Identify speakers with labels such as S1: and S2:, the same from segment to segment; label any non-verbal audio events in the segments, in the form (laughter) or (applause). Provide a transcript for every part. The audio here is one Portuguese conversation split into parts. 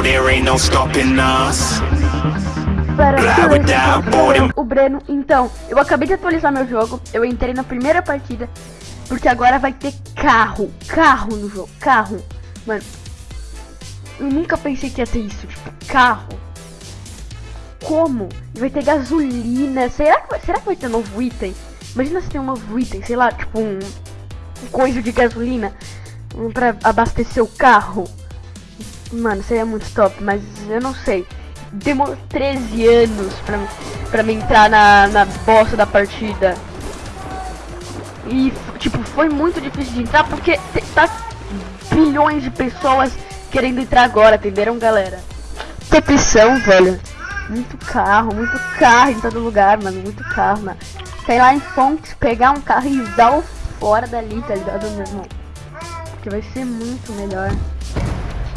S1: know there ain't no stopping us.
S2: Pera,
S1: Blá,
S2: beleza,
S1: blá, boring.
S2: o Breno, então, eu acabei de atualizar meu jogo, eu entrei na primeira partida, porque agora vai ter carro, carro no jogo, carro, mano, eu nunca pensei que ia ter isso, tipo, carro, como? Vai ter gasolina, será que, vai- será que vai ter novo item? Imagina se tem um novo item, sei lá, tipo um, um coisa de gasolina, um pra abastecer o carro, mano, seria muito top, mas eu não sei. Demorou 13 anos pra, pra me entrar na, na bosta da partida. E, tipo, foi muito difícil de entrar porque tá bilhões de pessoas querendo entrar agora, entenderam, galera? Petição, velho. Muito carro, muito carro em todo lugar, mano. Muito carro, mano. Sei lá em fontes, pegar um carro e usar o fora dali, tá ligado, meu irmão? Porque vai ser muito melhor.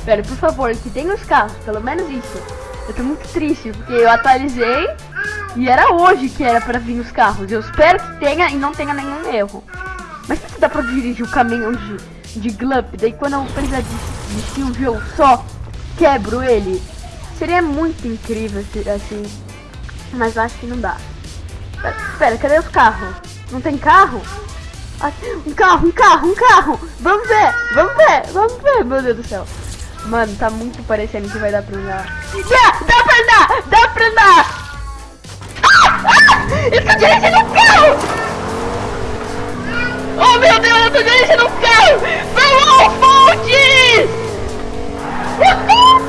S2: Velho, por favor, que tenha os carros, pelo menos isso. Eu tô muito triste, porque eu atualizei e era hoje que era pra vir os carros. Eu espero que tenha e não tenha nenhum erro. Mas se dá pra dirigir o caminhão de, de Glup, daí quando eu precisar de, de Silvio eu só quebro ele. Seria muito incrível assim. Mas acho que não dá. Pera, Pera, cadê os carros? Não tem carro? Ah, um carro, um carro, um carro! Vamos ver, vamos ver, vamos ver, meu Deus do céu. Mano, tá muito parecendo que vai dar pra andar. Dá, dá pra andar, dá pra andar! Ah, ah, eu tô dirigindo um carro! Oh meu Deus, eu tô dirigindo um carro! Vamos, Fontes! Uhul!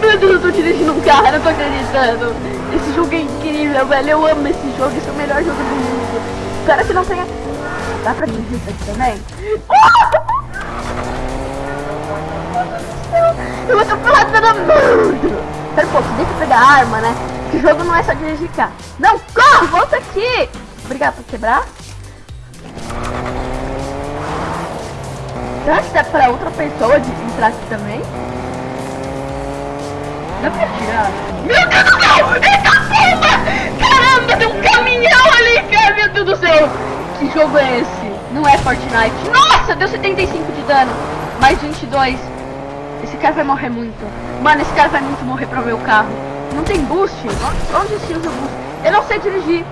S2: Meu Deus, eu tô dirigindo um carro, eu não tô acreditando. Velho. Eu amo esse jogo, esse é o melhor jogo do mundo. Espero que não tenha. Dá pra dirigir isso aqui também? (laughs) Eu vou atropelar todo mundo! Pera um pouco, deixa eu pegar a arma, né? Que o jogo não é só dirigir carro. Não, corre, volta aqui! Obrigado por quebrar. Será que dá pra outra pessoa de entrar aqui também? Dá pra tirar? Meu Deus do céu! Meu Deus do céu! Que jogo é esse? Não é Fortnite. Nossa, deu 75 de dano. Mais 22. Esse cara vai morrer muito. Mano, esse cara vai muito morrer pro meu carro. Não tem boost? Onde se usa boost? Eu não sei dirigir.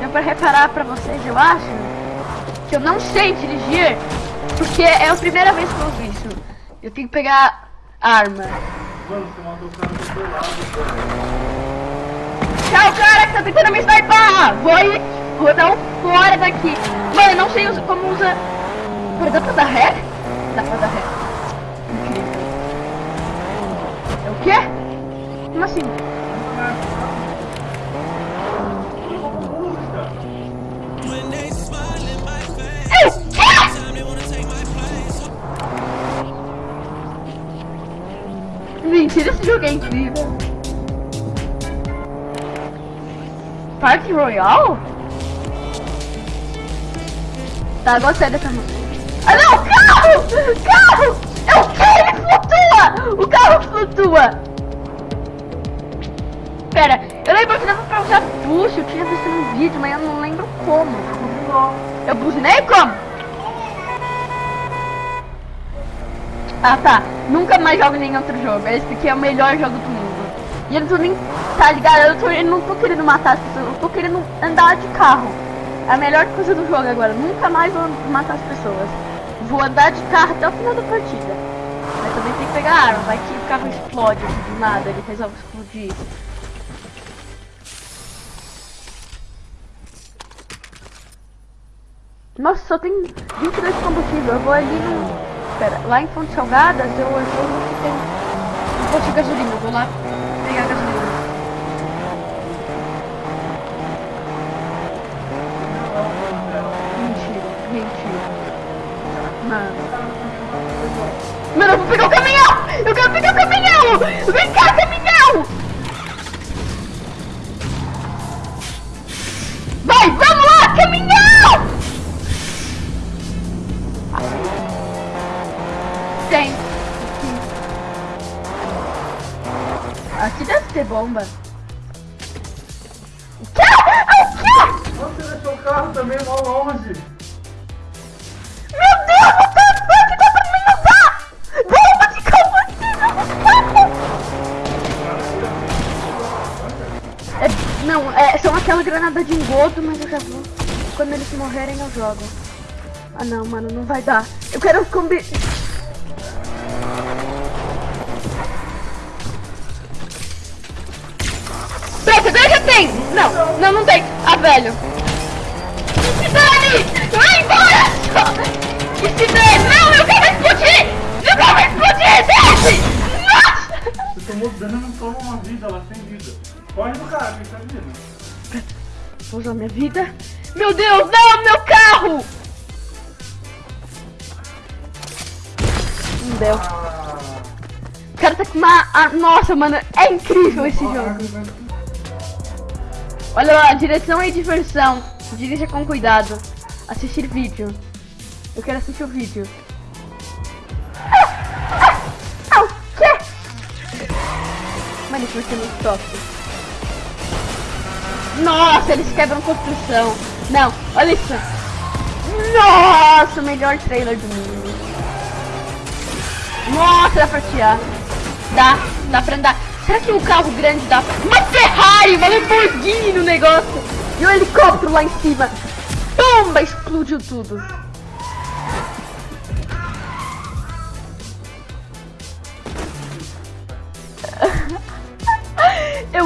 S2: Deu pra reparar pra vocês, eu acho, que eu não sei dirigir, porque é a primeira vez que eu uso isso. Eu tenho que pegar arma. Tchau, cara que tá tentando me sniper! Vou ir, vou dar um fora daqui. Mano, eu não sei como usa... Pera, dá pra dar ré? Dá pra dar ré. É o quê? Como assim? Park Royal? Tá, gostei dessa música. Ah não, carro! Carro! É o que? Ele flutua! O carro flutua! Pera, eu lembro que dava pra usar boost, eu tinha visto no vídeo, mas eu não lembro como. Eu buzinei como? Ah tá, nunca mais jogo nenhum outro jogo. Esse aqui é o melhor jogo do mundo. E eu não tô nem. Tá ligado? Eu, tô, eu não tô querendo matar as pessoas, eu tô querendo andar de carro. É a melhor coisa do jogo agora. Nunca mais vou matar as pessoas. Vou andar de carro até o final da partida. Mas também tem que pegar arma, vai que o carro explode assim, do nada, ele resolve explodir. Nossa, só tem 22 de combustível. Eu vou ali no. Pera, lá em Fontes Salgadas eu, eu vou no que tem um posto de gasolina. Eu vou lá mano. Mano, eu vou pegar o caminhão! Eu quero pegar o caminhão! Vem cá, caminhão! Vai, vamos lá, caminhão! Tem. Aqui. aqui deve ter bomba. Aquela granada de engodo, mas eu já vou. Quando eles morrerem eu jogo. Ah não, mano, não vai dar. Eu quero combi... Pronto, agora já tem! Não, não, não tem. Ah, velho. Que se dane! Vai embora! Que se dane! Não, eu quero explodir! Eu quero explodir! Desce! Nossa!
S3: Você tomou dano, toma uma vida, ela sem vida. Corre do cara, que tá vindo.
S2: Vou usar minha vida. Meu Deus, não, meu carro! Não deu. O cara tá com uma... ah, nossa, mano, é incrível esse jogo. Olha lá, direção e diversão. Dirija com cuidado. Assistir vídeo. Eu quero assistir o vídeo. Ah, ah, ah, o quê? Mano, isso vai ser muito top. Nossa, eles quebram construção. Não, olha isso. Nossa, o melhor trailer do mundo. Nossa, dá pra tirar. Dá, dá pra andar. Será que um carro grande dá. Uma Ferrari, uma Lamborghini no negócio. E um helicóptero lá em cima. Tomba, explodiu tudo.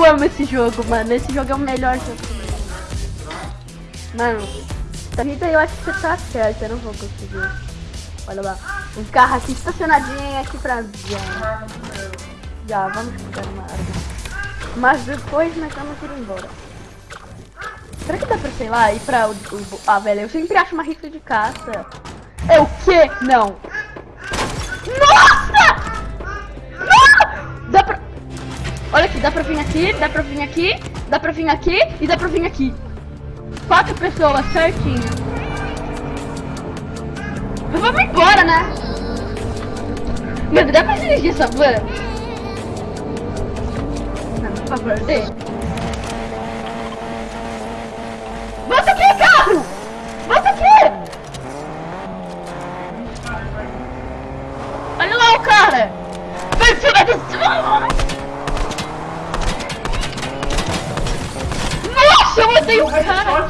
S2: Amo esse jogo, mano. Esse jogo é o melhor jogo. Mano, essa vida eu acho que você tá certo. Eu não vou conseguir. Olha lá. Um carro aqui estacionadinho aqui pra já. Já, vamos pegar uma. Mas depois nós vamos ir embora. Será que dá pra, sei lá, ir pra o... o- ah, velho, eu sempre acho uma rifle de caça. É o quê? Não. Nossa! Olha aqui, dá pra vir aqui, dá pra vir aqui, dá pra vir aqui e dá pra vir aqui. Quatro pessoas, certinho. Vamos embora, né? Meu dá pra dirigir essa van? Não, por favor, dê. Volta aqui, carro! Volta aqui! Olha lá o cara! Vai cima desse... matei o cara!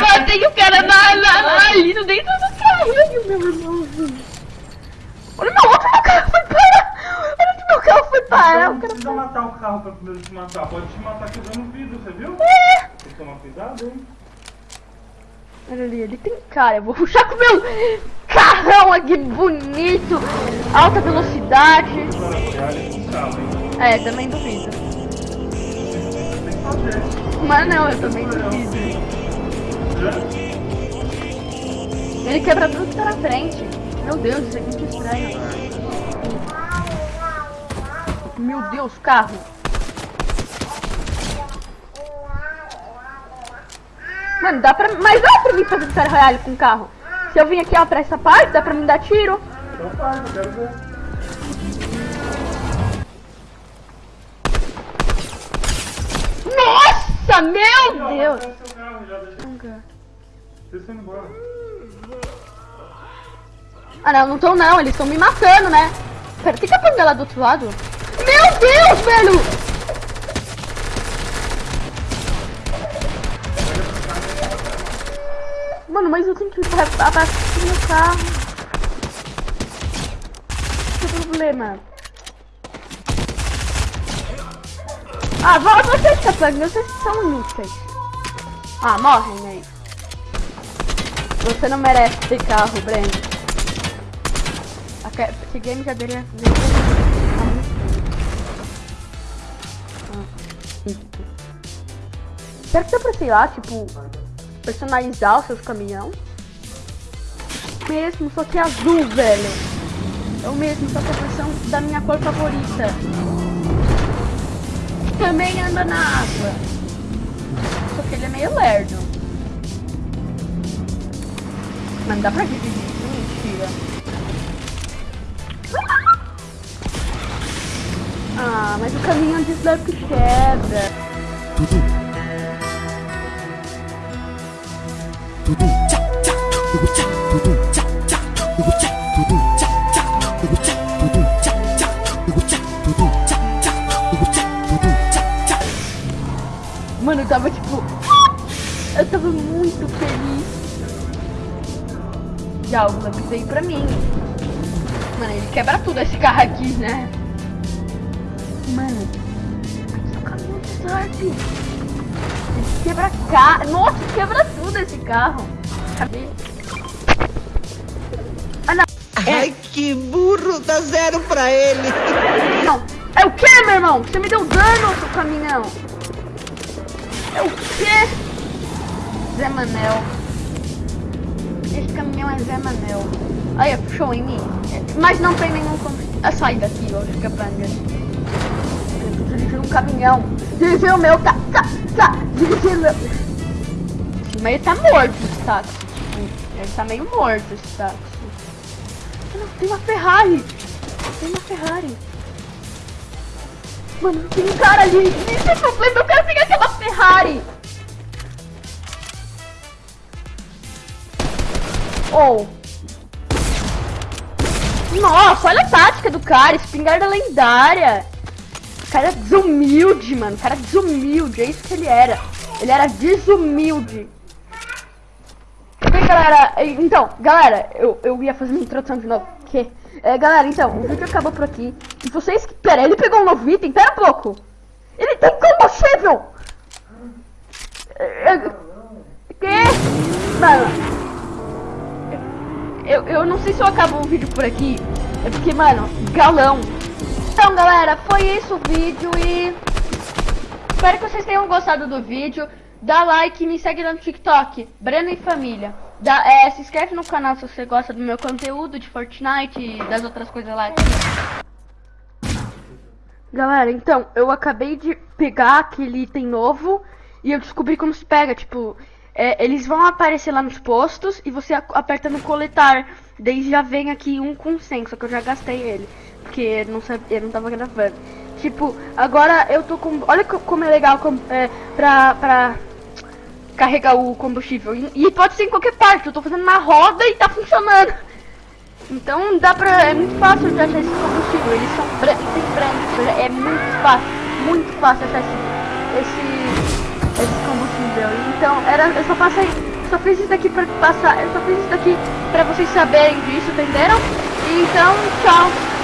S2: Matei o cara na, na, na- ali no dentro do carrinho, meu irmão. Olha meu outro meu carro foi parar! Olha onde meu carro foi parar!
S3: Não precisa matar o carro pra primeiro te matar. Pode te matar quebrando vidro, você viu?
S2: É.
S3: Tem que tomar cuidado, hein?
S2: Olha ali, ele tem cara. Eu vou puxar com o meu carrão aqui bonito, alta velocidade. É, também duvido.
S3: Tem que fazer.
S2: Mas não, eu também duvido. Ele quebra tudo que tá na frente. Meu Deus, isso é muito estranho. Meu Deus, carro. Mano, dá pra. Mas dá pra mim fazer Battle Royale com carro. Se eu vim aqui, ó, pra essa parte, dá pra me dar tiro.
S3: Então faz, eu quero ver. Estão indo embora.
S2: Ah, não, não estão não, eles estão me matando, né? Pera, tem capanga lá do outro lado? Meu Deus, velho! Mano, mas eu tenho que abastecer meu carro. Que problema? Ah, volta vocês, capanga, vocês são inúteis. Ah, morrem aí. Você não merece ter carro, Breno. Esse game já deveria fazer. Será que dá pra, sei lá, tipo, personalizar os seus caminhão? Mesmo, só que é azul, velho. É o mesmo, só que a versão da minha cor favorita. Também anda na água. Só que ele é meio lerdo. Mas não dá pra dividir mentira. Ah, mas o caminhão de slurp quebra.
S4: Tudo. Tudo. Tchá, tchá, tudo, tchá, tudo, tchá, tchá, tchá,
S2: eu tava tipo. Eu tava muito feliz. Já o Slurp veio pra mim. Mano, ele quebra tudo esse carro aqui, né? Mano, aqui é o caminhão de Slurp. Ele quebra carro. Nossa, quebra tudo esse carro. Cadê? Ah, não.
S5: Ai, que burro, dá zero pra ele.
S2: Não. É o que, meu irmão? Você me deu dano, seu caminhão. É o quê? Zé Manel. Esse caminhão é Zé Manel. Olha, puxou em mim. Mas não tem nenhum combustível. Ah, sai daqui, ó. Fica pranga. Eu tô dirigindo um caminhão. Dirigir o meu. Tá, tá, tá. Dirigir o meu. Mas ele tá morto, esse táxi. Ele tá meio morto, esse táxi. Não, tem uma Ferrari. Tem uma Ferrari. Mano, tem um cara ali. Esse é problema. Eu quero pegar aquela Ferrari. Oh. Nossa, olha a tática do cara. Espingarda lendária. Cara é desumilde, mano. Cara é desumilde. É isso que ele era. Ele era desumilde. Bem, galera, então, galera, eu, eu ia fazer minha introdução de novo. Que? É, galera, então, o vídeo acabou por aqui. E vocês que. Pera, ele pegou um novo item? Pera um pouco. Ele tem combustível! É, é, Que? Mano. Eu, eu não sei se eu acabo o vídeo por aqui. É porque, mano, galão. Então, galera, foi isso o vídeo e... Espero que vocês tenham gostado do vídeo. Dá like e me segue lá no TikTok, Breno e Família. Dá, é, se inscreve no canal se você gosta do meu conteúdo de Fortnite e das outras coisas lá. Galera, então, eu acabei de pegar aquele item novo e eu descobri como se pega, tipo, é, eles vão aparecer lá nos postos e você aperta no coletar. Daí já vem aqui um com 100, só que eu já gastei ele, porque não sabia, eu não tava gravando. Tipo, agora eu tô com, olha co- como é legal com, é, pra, pra carregar o combustível. E, e pode ser em qualquer parte, eu tô fazendo uma roda e tá funcionando. Então dá pra. É muito fácil de achar esse combustível. Eles são brancos, brancos. É muito fácil. Muito fácil achar esse. esse, esse combustível. Então era. Eu só passei. Só fiz isso daqui pra passar. Eu só fiz isso daqui pra vocês saberem disso, entenderam? Então, tchau.